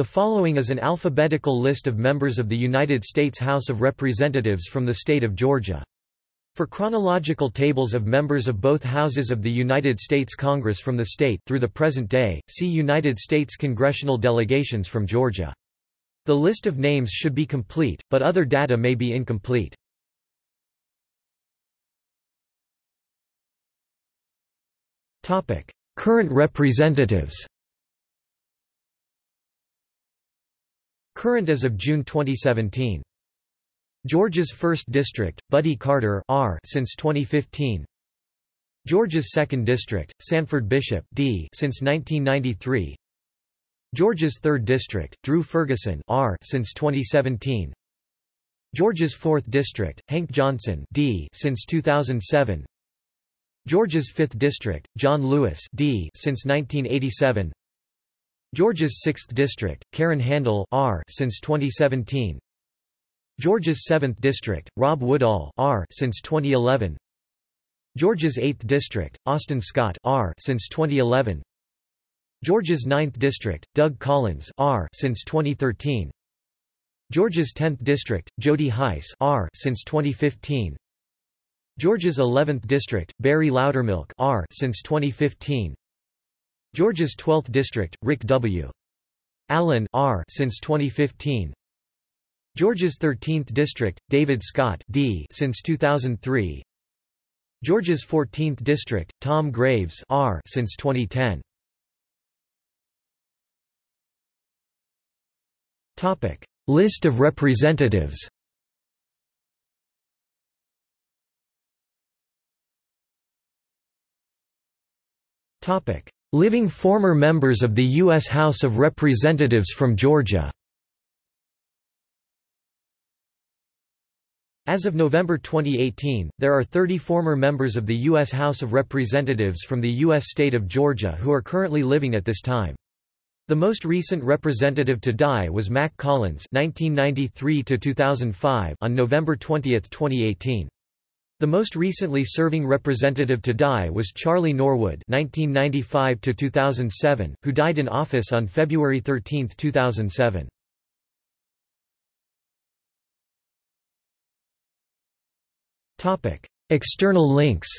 The following is an alphabetical list of members of the United States House of Representatives from the state of Georgia. For chronological tables of members of both houses of the United States Congress from the state through the present day, see United States congressional delegations from Georgia. The list of names should be complete, but other data may be incomplete. Current representatives Current as of June 2017. Georgia's 1st District, Buddy Carter R since 2015. Georgia's 2nd District, Sanford Bishop D since 1993. Georgia's 3rd District, Drew Ferguson R since 2017. Georgia's 4th District, Hank Johnson D since 2007. Georgia's 5th District, John Lewis D since 1987. Georgia's 6th District, Karen Handel R since 2017. Georgia's 7th District, Rob Woodall R since 2011. Georgia's 8th District, Austin Scott R since 2011. Georgia's 9th District, Doug Collins R since 2013. Georgia's 10th District, Jody Hice R since 2015. Georgia's 11th District, Barry Loudermilk R since 2015. Georgia's 12th District, Rick W. Allen R since 2015. Georgia's 13th District, David Scott D since 2003. Georgia's 14th District, Tom Graves R since 2010. Topic: List of representatives. Topic: Living former members of the U.S. House of Representatives from Georgia As of November 2018, there are 30 former members of the U.S. House of Representatives from the U.S. state of Georgia who are currently living at this time. The most recent representative to die was Mac Collins (1993–2005) on November 20, 2018. The most recently serving representative to die was Charlie Norwood (1995–2007), who died in office on February 13, 2007. Topic: External links.